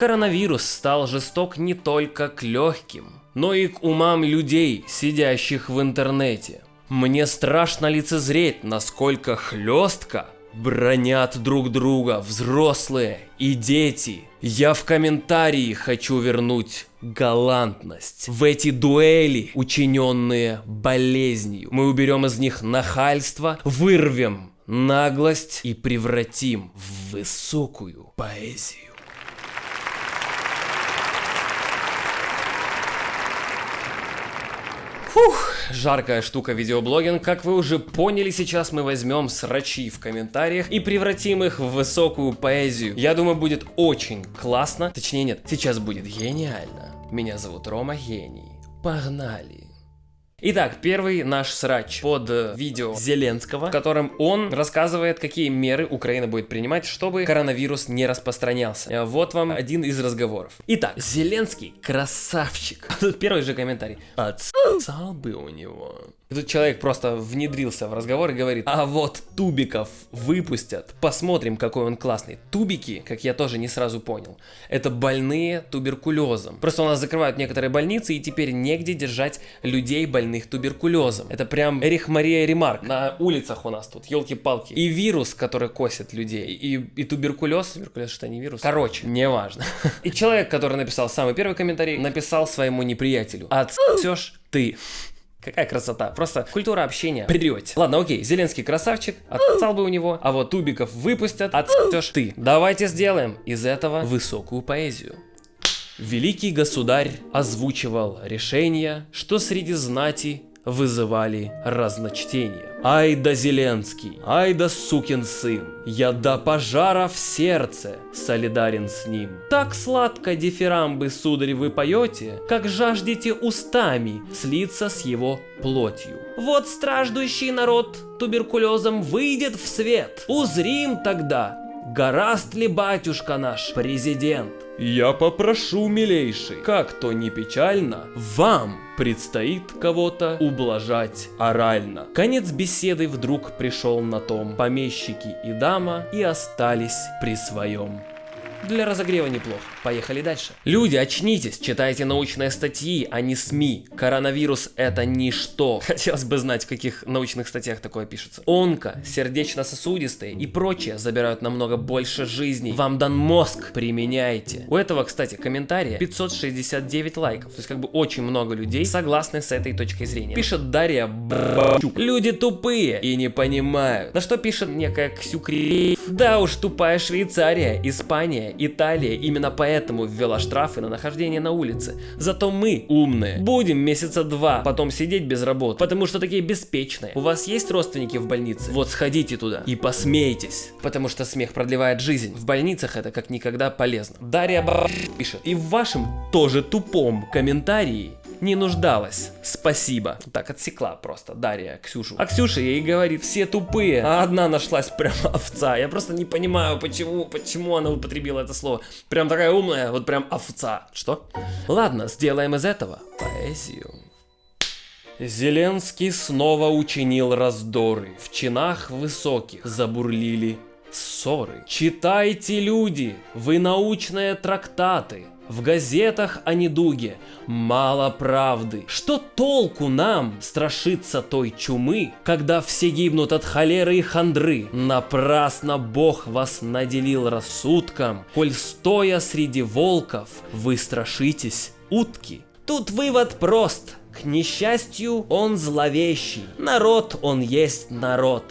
Коронавирус стал жесток не только к легким, но и к умам людей, сидящих в интернете. Мне страшно лицезреть, насколько хлестко бронят друг друга взрослые и дети. Я в комментарии хочу вернуть галантность в эти дуэли, учиненные болезнью. Мы уберем из них нахальство, вырвем наглость и превратим в высокую поэзию. Фух, жаркая штука видеоблогинг. Как вы уже поняли, сейчас мы возьмем срачи в комментариях и превратим их в высокую поэзию. Я думаю, будет очень классно. Точнее, нет, сейчас будет гениально. Меня зовут Рома Гений. Погнали! Итак, первый наш срач под э, видео Зеленского, в котором он рассказывает, какие меры Украина будет принимать, чтобы коронавирус не распространялся. Э, вот вам один из разговоров. Итак, Зеленский красавчик. Тут первый же комментарий. Отсал бы у него. И тут человек просто внедрился в разговор и говорит, а вот тубиков выпустят, посмотрим, какой он классный. Тубики, как я тоже не сразу понял, это больные туберкулезом. Просто у нас закрывают некоторые больницы и теперь негде держать людей больных туберкулезом. Это прям Эрих Мария Ремарк. На улицах у нас тут, елки-палки. И вирус, который косит людей, и, и туберкулез. Туберкулез что не вирус? Короче, неважно. И человек, который написал самый первый комментарий, написал своему неприятелю. Отсешь ты. Какая красота. Просто культура общения придете. Ладно, окей, Зеленский красавчик, отцал бы у него, а вот тубиков выпустят, отцешь ты. Давайте сделаем из этого высокую поэзию. Великий государь озвучивал решение, что среди знати вызывали разночтение. Ай да Зеленский, ай да сукин сын, я до пожара в сердце солидарен с ним. Так сладко дифирамбы, сударь, вы поете, как жаждете устами слиться с его плотью. Вот страждущий народ туберкулезом выйдет в свет, узрим тогда, гораст ли батюшка наш президент. Я попрошу, милейший, как то не печально, вам предстоит кого-то ублажать орально. Конец беседы вдруг пришел на том. Помещики и дама и остались при своем. Для разогрева неплохо. Поехали дальше. Люди, очнитесь, читайте научные статьи, а не СМИ. Коронавирус это ничто. Хотелось бы знать, в каких научных статьях такое пишется. Онко, сердечно-сосудистые и прочее забирают намного больше жизней. Вам дан мозг, применяйте. У этого, кстати, комментария 569 лайков. То есть как бы очень много людей согласны с этой точкой зрения. Пишет Дарья Бачук. Люди тупые и не понимают. На что пишет некая Ксюкри. Да уж, тупая Швейцария, Испания Италия именно поэтому ввела штрафы на нахождение на улице. Зато мы, умные, будем месяца два потом сидеть без работы, потому что такие беспечные. У вас есть родственники в больнице? Вот сходите туда и посмейтесь, потому что смех продлевает жизнь. В больницах это как никогда полезно. Дарья пишет. И в вашем тоже тупом комментарии не нуждалась. Спасибо. Так отсекла просто Дарья Ксюшу. А Ксюша ей говорит, все тупые, а одна нашлась прям овца. Я просто не понимаю, почему, почему она употребила это слово. Прям такая умная, вот прям овца. Что? Ладно, сделаем из этого поэзию. Зеленский снова учинил раздоры. В чинах высоких забурлили ссоры. Читайте, люди, вы научные трактаты. В газетах о недуге мало правды. Что толку нам страшиться той чумы, когда все гибнут от холеры и хандры? Напрасно Бог вас наделил рассудком, коль стоя среди волков вы страшитесь утки. Тут вывод прост. К несчастью, он зловещий. Народ он есть народ.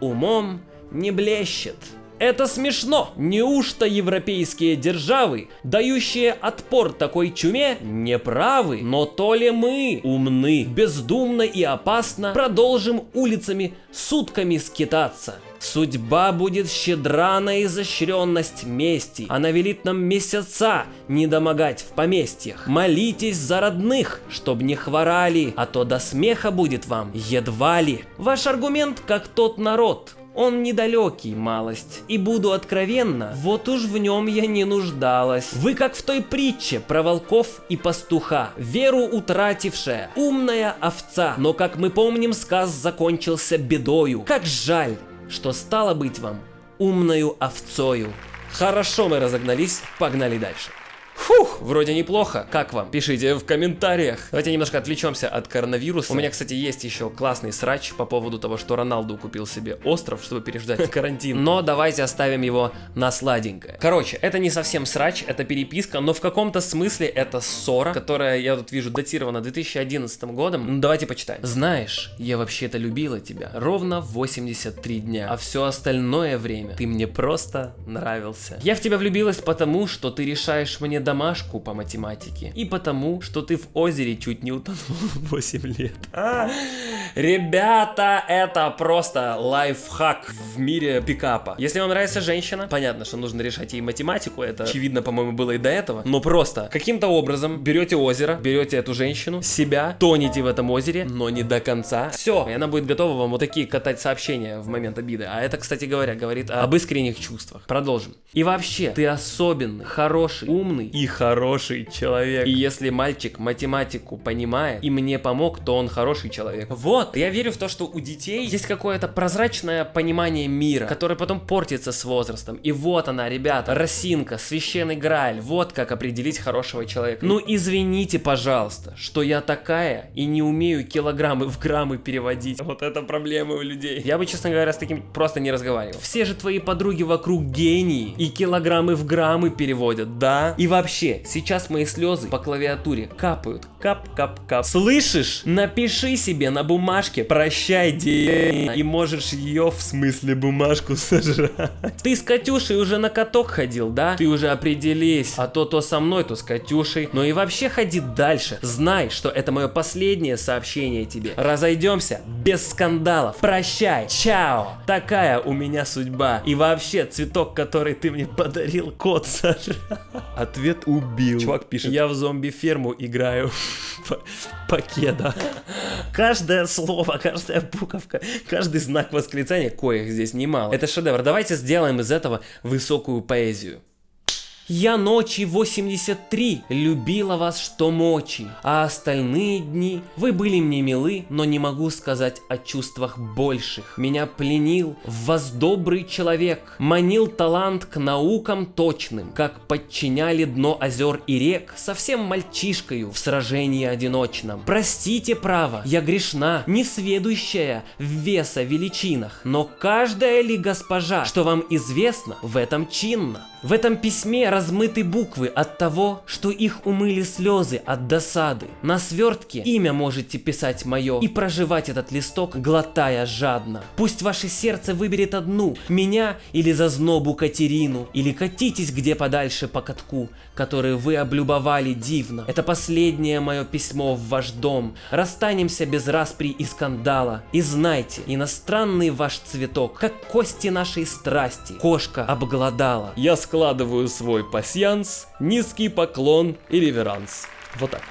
Умом не блещет. Это смешно! Неужто европейские державы, дающие отпор такой чуме, не правы? Но то ли мы умны, бездумно и опасно продолжим улицами сутками скитаться? Судьба будет щедра на изощренность мести. Она велит нам месяца не домогать в поместьях. Молитесь за родных, чтоб не хворали, а то до смеха будет вам едва ли. Ваш аргумент как тот народ, он недалекий, малость. И буду откровенна, вот уж в нем я не нуждалась. Вы как в той притче про волков и пастуха, веру утратившая, умная овца. Но как мы помним, сказ закончился бедою. Как жаль, что стало быть вам умною овцою. Хорошо мы разогнались, погнали дальше. Фух, вроде неплохо. Как вам? Пишите в комментариях. Давайте немножко отвлечемся от коронавируса. У меня, кстати, есть еще классный срач по поводу того, что Роналду купил себе остров, чтобы переждать карантин. Но давайте оставим его на сладенькое. Короче, это не совсем срач, это переписка, но в каком-то смысле это ссора, которая, я тут вижу, датирована 2011 годом. Ну, давайте почитаем. Знаешь, я вообще-то любила тебя ровно 83 дня, а все остальное время ты мне просто нравился. Я в тебя влюбилась потому, что ты решаешь мне домашку по математике, и потому, что ты в озере чуть не утонул 8 лет. А, ребята, это просто лайфхак в мире пикапа. Если вам нравится женщина, понятно, что нужно решать ей математику, это очевидно, по-моему, было и до этого, но просто каким-то образом берете озеро, берете эту женщину, себя, тонете в этом озере, но не до конца. Все, и она будет готова вам вот такие катать сообщения в момент обиды. А это, кстати говоря, говорит об искренних чувствах. Продолжим. И вообще, ты особенный, хороший, умный и хороший человек. И если мальчик математику понимает и мне помог, то он хороший человек. Вот, я верю в то, что у детей есть какое-то прозрачное понимание мира, которое потом портится с возрастом. И вот она, ребята, росинка, священный грааль, вот как определить хорошего человека. Ну извините, пожалуйста, что я такая и не умею килограммы в граммы переводить. Вот это проблема у людей. Я бы, честно говоря, с таким просто не разговаривал. Все же твои подруги вокруг гении и килограммы в граммы переводят, да? И вообще, сейчас мои слезы по клавиатуре капают. Кап-кап-кап. Слышишь? Напиши себе на бумажке «Прощай, день» и можешь ее в смысле бумажку сожрать. Ты с Катюшей уже на каток ходил, да? Ты уже определись. А то то со мной, то с Катюшей. Но и вообще ходи дальше. Знай, что это мое последнее сообщение тебе. Разойдемся без скандалов. Прощай. Чао. Такая у меня судьба. И вообще, цветок, который ты мне подарил, кот сожрал. Ответ убил. Чувак пишет. Я в зомби-ферму играю. Покеда. Каждое слово, каждая буковка, каждый знак восклицания, коих здесь немало. Это шедевр. Давайте сделаем из этого высокую поэзию. Я ночи 83 любила вас что мочи, а остальные дни вы были мне милы, но не могу сказать о чувствах больших. Меня пленил в вас добрый человек, манил талант к наукам точным, как подчиняли дно озер и рек совсем мальчишкою в сражении одиночном. Простите право, я грешна, несведущая в веса величинах, но каждая ли госпожа, что вам известно, в этом чинно. В этом письме размыты буквы от того, что их умыли слезы от досады. На свертке имя можете писать мое и проживать этот листок, глотая жадно. Пусть ваше сердце выберет одну, меня или зазнобу Катерину, или катитесь где подальше по катку, который вы облюбовали дивно. Это последнее мое письмо в ваш дом. Расстанемся без распри и скандала. И знайте, иностранный ваш цветок, как кости нашей страсти, кошка обглодала. Я складываю свой пасьянс, низкий поклон и реверанс. Вот так.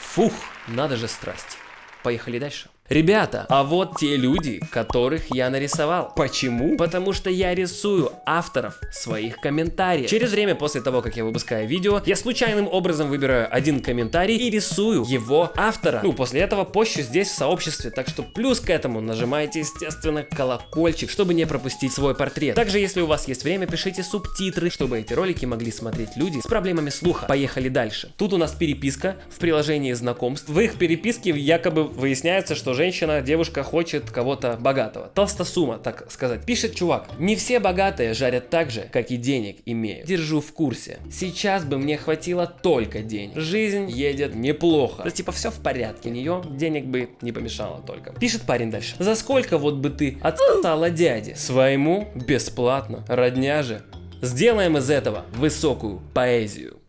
Фух, надо же страсть. Поехали дальше. Ребята, а вот те люди, которых я нарисовал. Почему? Потому что я рисую авторов своих комментариев. Через время после того, как я выпускаю видео, я случайным образом выбираю один комментарий и рисую его автора. Ну, после этого пощу здесь в сообществе, так что плюс к этому нажимайте, естественно, колокольчик, чтобы не пропустить свой портрет. Также, если у вас есть время, пишите субтитры, чтобы эти ролики могли смотреть люди с проблемами слуха. Поехали дальше. Тут у нас переписка в приложении знакомств. В их переписке якобы выясняется, что женщина, девушка хочет кого-то богатого. Толстосума, так сказать. Пишет чувак, не все богатые жарят так же, как и денег имеют. Держу в курсе. Сейчас бы мне хватило только денег. Жизнь едет неплохо. Да типа все в порядке, нее денег бы не помешало только. Пишет парень дальше. За сколько вот бы ты отстала дяде? Своему бесплатно. Родня же. Сделаем из этого высокую поэзию.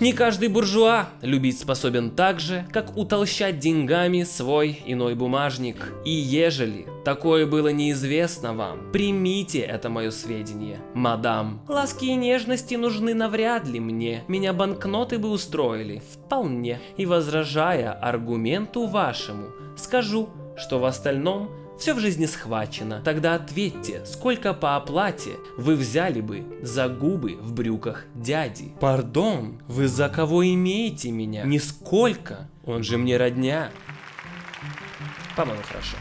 Не каждый буржуа любить способен так же, как утолщать деньгами свой иной бумажник. И ежели такое было неизвестно вам, примите это мое сведение, мадам. Ласки и нежности нужны навряд ли мне, меня банкноты бы устроили, вполне. И возражая аргументу вашему, скажу, что в остальном все в жизни схвачено. Тогда ответьте, сколько по оплате вы взяли бы за губы в брюках дяди? Пардон, вы за кого имеете меня? Нисколько. Он же мне родня. По-моему, хорошо.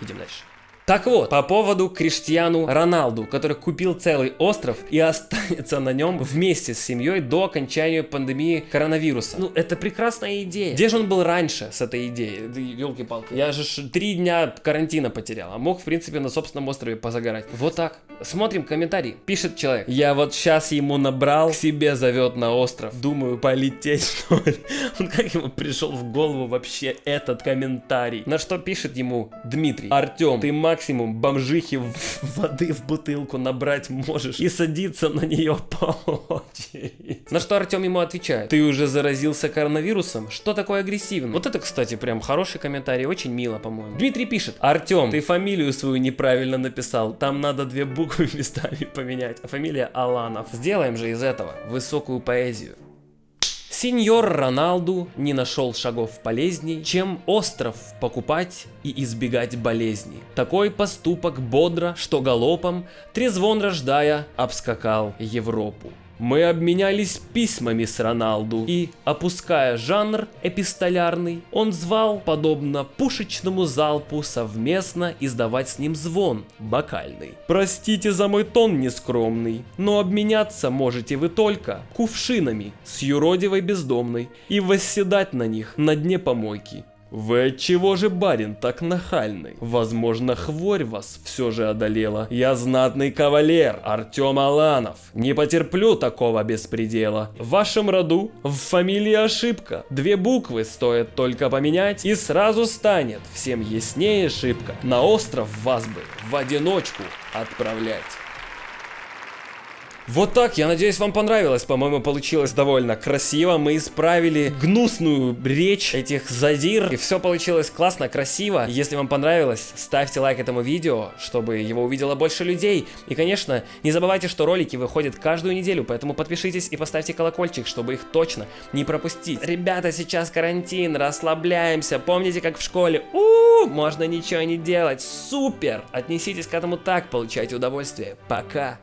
Идем дальше. Так вот, по поводу Криштиану Роналду, который купил целый остров и останется на нем вместе с семьей до окончания пандемии коронавируса. Ну, это прекрасная идея. Где же он был раньше с этой идеей? Елки-палки. Я же три дня карантина потерял, а мог, в принципе, на собственном острове позагорать. Вот так. Смотрим комментарий. Пишет человек. Я вот сейчас ему набрал, к себе зовет на остров. Думаю, полететь, что ли. Он как ему пришел в голову вообще этот комментарий? На что пишет ему Дмитрий. Артем, ты максимум бомжихи воды в бутылку набрать можешь и садиться на нее по очереди. На что Артем ему отвечает. Ты уже заразился коронавирусом? Что такое агрессивный? Вот это, кстати, прям хороший комментарий, очень мило, по-моему. Дмитрий пишет. Артем, ты фамилию свою неправильно написал. Там надо две буквы местами поменять. А фамилия Аланов. Сделаем же из этого высокую поэзию. Сеньор Роналду не нашел шагов полезней, чем остров покупать и избегать болезней. Такой поступок бодро, что галопом, трезвон рождая, обскакал Европу. Мы обменялись письмами с Роналду, и, опуская жанр эпистолярный, он звал, подобно пушечному залпу, совместно издавать с ним звон бокальный. Простите за мой тон нескромный, но обменяться можете вы только кувшинами с юродивой бездомной и восседать на них на дне помойки. Вы отчего же, барин, так нахальный? Возможно, хворь вас все же одолела. Я знатный кавалер, Артем Аланов. Не потерплю такого беспредела. В вашем роду в фамилии ошибка. Две буквы стоит только поменять, и сразу станет всем яснее шибко. На остров вас бы в одиночку отправлять. Вот так, я надеюсь, вам понравилось. По-моему, получилось довольно красиво. Мы исправили гнусную речь этих задир. И все получилось классно, красиво. Если вам понравилось, ставьте лайк этому видео, чтобы его увидело больше людей. И, конечно, не забывайте, что ролики выходят каждую неделю, поэтому подпишитесь и поставьте колокольчик, чтобы их точно не пропустить. Ребята, сейчас карантин, расслабляемся. Помните, как в школе? У, -у, -у можно ничего не делать. Супер! Отнеситесь к этому так, получайте удовольствие. Пока!